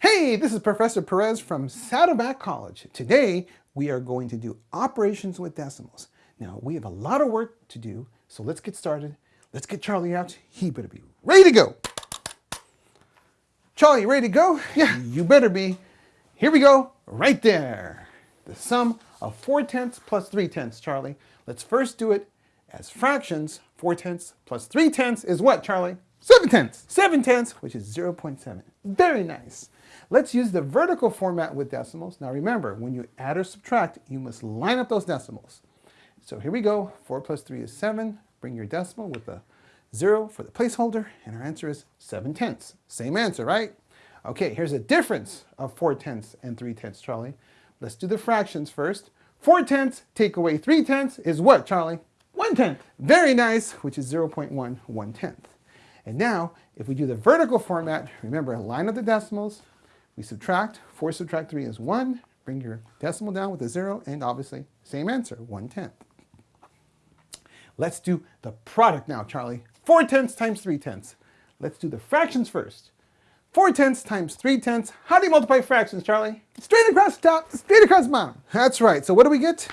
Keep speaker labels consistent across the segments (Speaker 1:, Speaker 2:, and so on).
Speaker 1: Hey, this is Professor Perez from Saddleback College. Today, we are going to do operations with decimals. Now, we have a lot of work to do, so let's get started. Let's get Charlie out. He better be ready to go. Charlie, ready to go? Yeah, you better be. Here we go, right there. The sum of 4 tenths plus 3 tenths, Charlie. Let's first do it as fractions. 4 tenths plus 3 tenths is what, Charlie? 7 tenths. 7 tenths, which is 0 0.7. Very nice. Let's use the vertical format with decimals. Now remember, when you add or subtract, you must line up those decimals. So here we go. 4 plus 3 is 7. Bring your decimal with a 0 for the placeholder, and our answer is 7 tenths. Same answer, right? Okay, here's a difference of 4 tenths and 3 tenths, Charlie. Let's do the fractions first. 4 tenths take away 3 tenths is what, Charlie? 1 tenth. Very nice, which is 0 0.1, 1 tenth. And now, if we do the vertical format, remember, a line up the decimals, we subtract, 4 subtract 3 is 1, bring your decimal down with a 0, and obviously, same answer, 1 tenth. Let's do the product now, Charlie. 4 tenths times 3 tenths. Let's do the fractions first. 4 tenths times 3 tenths. How do you multiply fractions, Charlie? Straight across the top, straight across the bottom. That's right. So what do we get?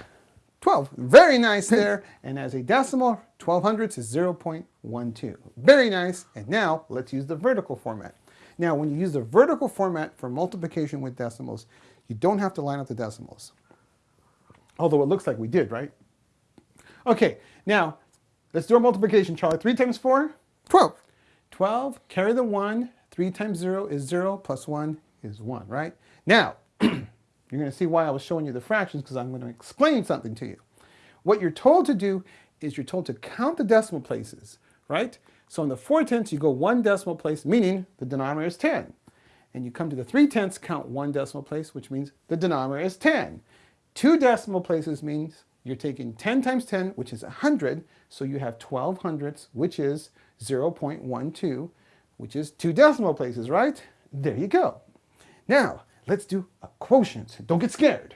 Speaker 1: 12. Very nice there. and as a decimal, 12 hundredths is 0.12. Very nice. And now let's use the vertical format. Now, when you use the vertical format for multiplication with decimals, you don't have to line up the decimals. Although it looks like we did, right? Okay, now let's do our multiplication, Charlie. 3 times 4? 12. 12, carry the 1. 3 times 0 is 0, plus 1 is 1, right? Now, You're going to see why I was showing you the fractions because I'm going to explain something to you. What you're told to do is you're told to count the decimal places, right? So in the 4 tenths, you go one decimal place, meaning the denominator is 10. And you come to the 3 tenths, count one decimal place, which means the denominator is 10. Two decimal places means you're taking 10 times 10, which is 100, so you have 12 hundredths, which is 0.12, which is two decimal places, right? There you go. Now, Let's do a quotient. Don't get scared.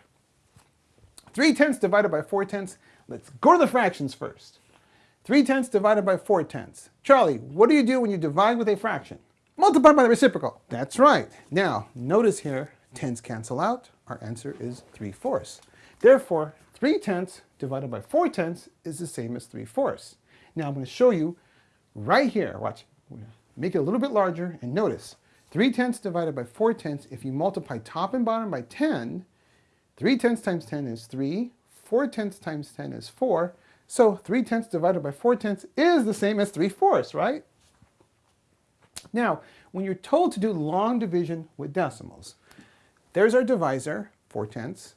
Speaker 1: 3 tenths divided by 4 tenths. Let's go to the fractions first. 3 tenths divided by 4 tenths. Charlie, what do you do when you divide with a fraction? Multiply by the reciprocal. That's right. Now, notice here, tenths cancel out. Our answer is 3 fourths. Therefore, 3 tenths divided by 4 tenths is the same as 3 fourths. Now, I'm going to show you right here. Watch. Make it a little bit larger and notice 3 tenths divided by 4 tenths, if you multiply top and bottom by 10, 3 tenths times 10 is 3, 4 tenths times 10 is 4, so 3 tenths divided by 4 tenths is the same as 3 fourths, right? Now, when you're told to do long division with decimals, there's our divisor, 4 tenths,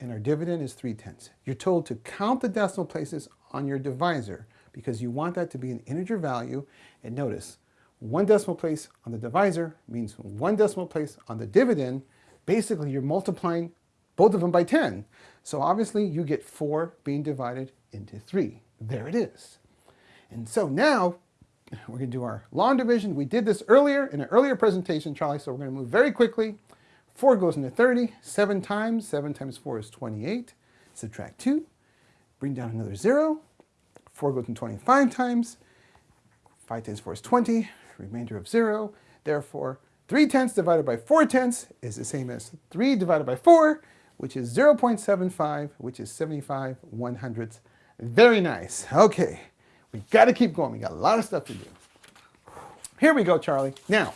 Speaker 1: and our dividend is 3 tenths. You're told to count the decimal places on your divisor because you want that to be an integer value. And notice, one decimal place on the divisor means one decimal place on the dividend. Basically, you're multiplying both of them by 10. So obviously, you get 4 being divided into 3. There it is. And so now, we're going to do our long division. We did this earlier in an earlier presentation, Charlie, so we're going to move very quickly. 4 goes into 30, 7 times. 7 times 4 is 28. Subtract 2. Bring down another 0. 4 goes into 25 times. 5 times 4 is 20 remainder of 0. Therefore, 3 tenths divided by 4 tenths is the same as 3 divided by 4, which is 0.75, which is 75 one hundredths. Very nice. Okay, we got to keep going. We got a lot of stuff to do. Here we go, Charlie. Now,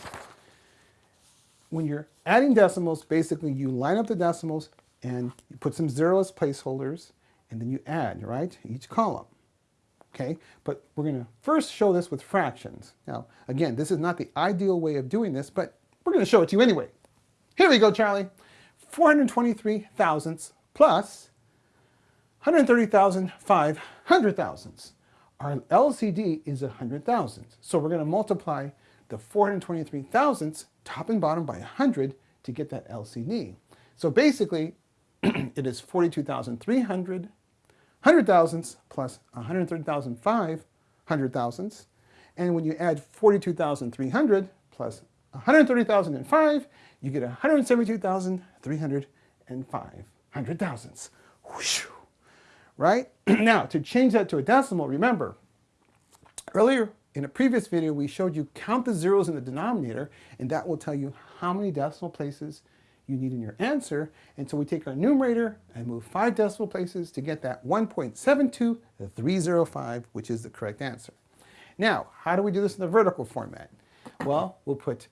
Speaker 1: when you're adding decimals, basically you line up the decimals and you put some zero as placeholders, and then you add, right, each column okay? But we're going to first show this with fractions. Now, again, this is not the ideal way of doing this, but we're going to show it to you anyway. Here we go, Charlie. 423 thousandths plus 130,500 thousandths. Our LCD is 100 thousandths. So we're going to multiply the 423 thousandths top and bottom by 100 to get that LCD. So basically, it is 42,300 hundred thousandths plus 130,500 hundred thousandths. And when you add 42,300 plus 130,005, you get 172,305 hundred thousandths. Right? now, to change that to a decimal, remember, earlier in a previous video, we showed you count the zeros in the denominator, and that will tell you how many decimal places you need in your answer. And so we take our numerator and move five decimal places to get that 1.72305, which is the correct answer. Now, how do we do this in the vertical format? Well, we'll put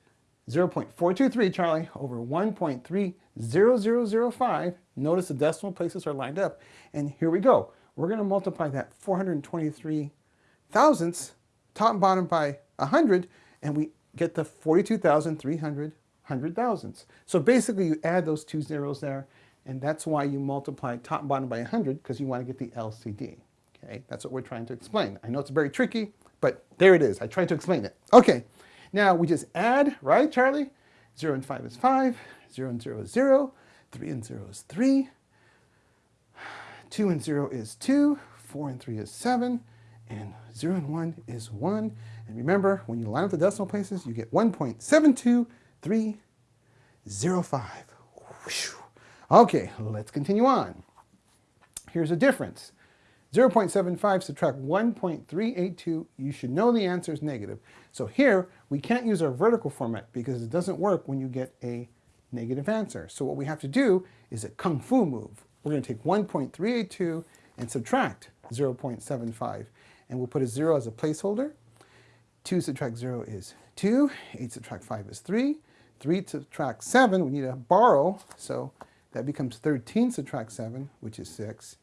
Speaker 1: 0.423, Charlie, over 1.30005. Notice the decimal places are lined up. And here we go. We're going to multiply that 423 thousandths, top and bottom by 100, and we get the 42,300 hundred thousandths. So basically you add those two zeros there, and that's why you multiply top and bottom by 100, because you want to get the LCD. Okay, that's what we're trying to explain. I know it's very tricky, but there it is. I tried to explain it. Okay, now we just add, right, Charlie? 0 and 5 is 5, 0 and 0 is 0, 3 and 0 is 3, 2 and 0 is 2, 4 and 3 is 7, and 0 and 1 is 1. And remember, when you line up the decimal places, you get 1.72305. Okay, let's continue on. Here's a difference. 0.75 subtract 1.382, you should know the answer is negative. So here, we can't use our vertical format because it doesn't work when you get a negative answer. So what we have to do is a kung fu move. We're going to take 1.382 and subtract 0.75. And we'll put a 0 as a placeholder. 2 subtract 0 is 2. 8 subtract 5 is 3. 3 subtract 7, we need to borrow. So that becomes 13 subtract 7, which is 6.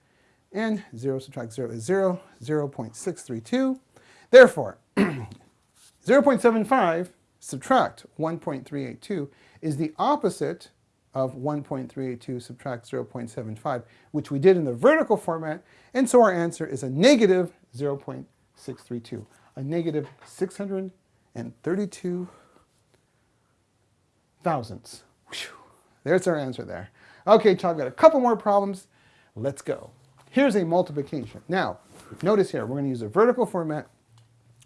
Speaker 1: And 0 subtract 0 is 0, 0 0.632. Therefore, 0.75 subtract 1.382 is the opposite of 1.382 subtract 0.75, which we did in the vertical format, and so our answer is a negative 0.632, a negative 632 thousandths. There's our answer there. Okay, child, I've got a couple more problems. Let's go. Here's a multiplication. Now, notice here, we're going to use a vertical format.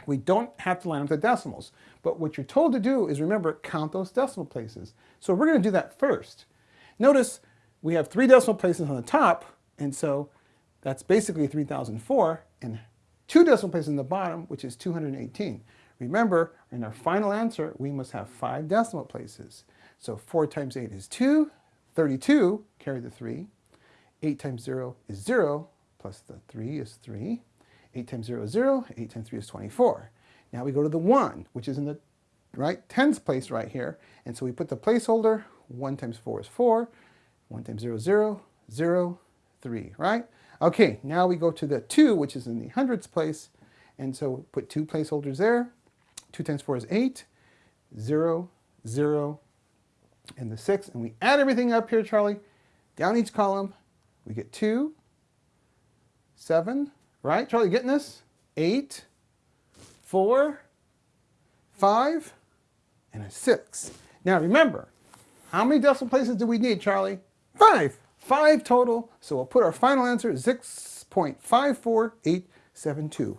Speaker 1: We don't have to line up the decimals. But what you're told to do is, remember, count those decimal places. So we're going to do that first. Notice we have three decimal places on the top, and so that's basically 3004, and two decimal places in the bottom, which is 218. Remember, in our final answer, we must have five decimal places. So 4 times 8 is 2, 32, carry the 3. 8 times 0 is 0, plus the 3 is 3. 8 times 0 is 0, 8 times 3 is 24. Now we go to the 1, which is in the right tens place right here. And so we put the placeholder, 1 times 4 is 4, 1 times 0 is 0, 0, 3, right? Okay, now we go to the 2, which is in the hundreds place. And so put two placeholders there. 2 times 4 is 8, 0, 0, and the 6. And we add everything up here, Charlie, down each column. We get 2, 7, right? Charlie, getting this? 8, four, five, and a six. Now remember, how many decimal places do we need, Charlie? Five. Five total. So we'll put our final answer 6.54872.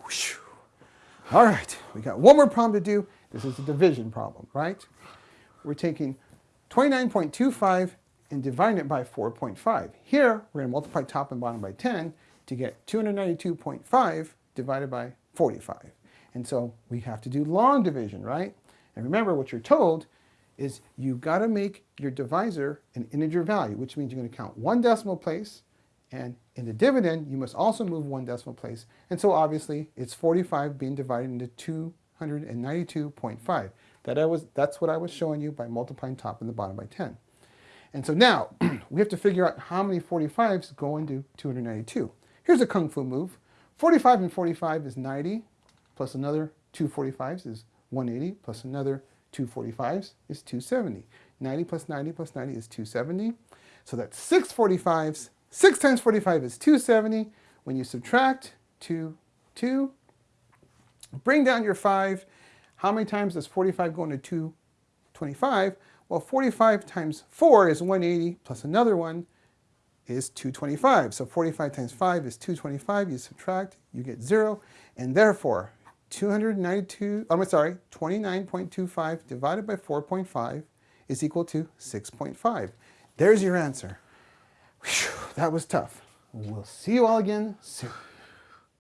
Speaker 1: All right, we got one more problem to do. This is a division problem, right? We're taking 29.25 and dividing it by 4.5. Here, we're going to multiply top and bottom by 10 to get 292.5 divided by 45. And so we have to do long division, right? And remember what you're told is you've got to make your divisor an integer value, which means you're going to count one decimal place, and in the dividend, you must also move one decimal place. And so obviously, it's 45 being divided into 292.5. That I was, that's what I was showing you by multiplying top and the bottom by 10. And so now, we have to figure out how many 45s go into 292. Here's a kung fu move. 45 and 45 is 90 plus another 245s is 180, plus another 245s is 270. 90 plus 90 plus 90 is 270. So that's 6 45s. 6 times 45 is 270. When you subtract 2, 2, bring down your 5. How many times does 45 go into 225? Well, 45 times 4 is 180, plus another one is 225. So 45 times 5 is 225. You subtract, you get 0. And therefore, 292, I'm sorry, 29.25 divided by 4.5 is equal to 6.5. There's your answer. Whew, that was tough. We'll see you all again soon.